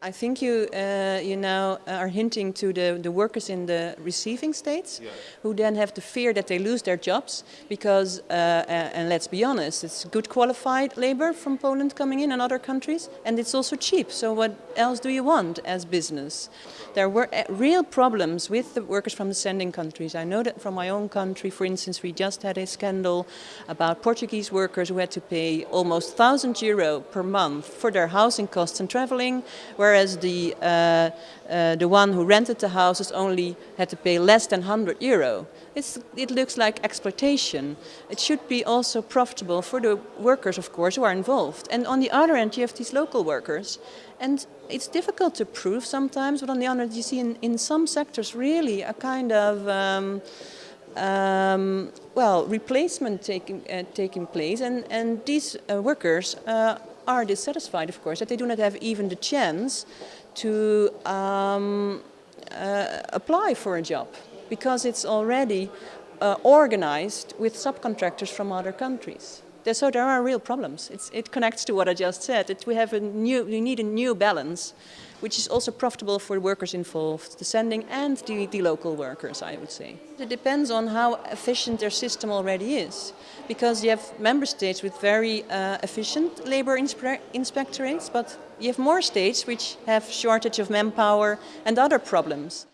I think you, uh, you now are hinting to the, the workers in the receiving states yeah. who then have the fear that they lose their jobs because, uh, uh, and let's be honest, it's good qualified labor from Poland coming in and other countries and it's also cheap. So what else do you want as business? There were uh, real problems with the workers from the sending countries. I know that from my own country, for instance, we just had a scandal about Portuguese workers who had to pay almost 1,000 euro per month for their housing costs and traveling, whereas the, uh, uh, the one who rented the houses only had to pay less than 100 euro. It's, it looks like exploitation. It should be also profitable for the workers, of course, who are involved. And on the other end, you have these local workers. And it's difficult to prove sometimes, but on the other hand, you see in, in some sectors really a kind of um, um, well, replacement taking, uh, taking place and, and these uh, workers uh, are dissatisfied, of course, that they do not have even the chance to um, uh, apply for a job because it's already uh, organized with subcontractors from other countries. So there are real problems. It's, it connects to what I just said. That we have a new, we need a new balance, which is also profitable for the workers involved, the sending and the, the local workers, I would say. It depends on how efficient their system already is, because you have member states with very uh, efficient labor inspe inspectorates, but you have more states which have shortage of manpower and other problems.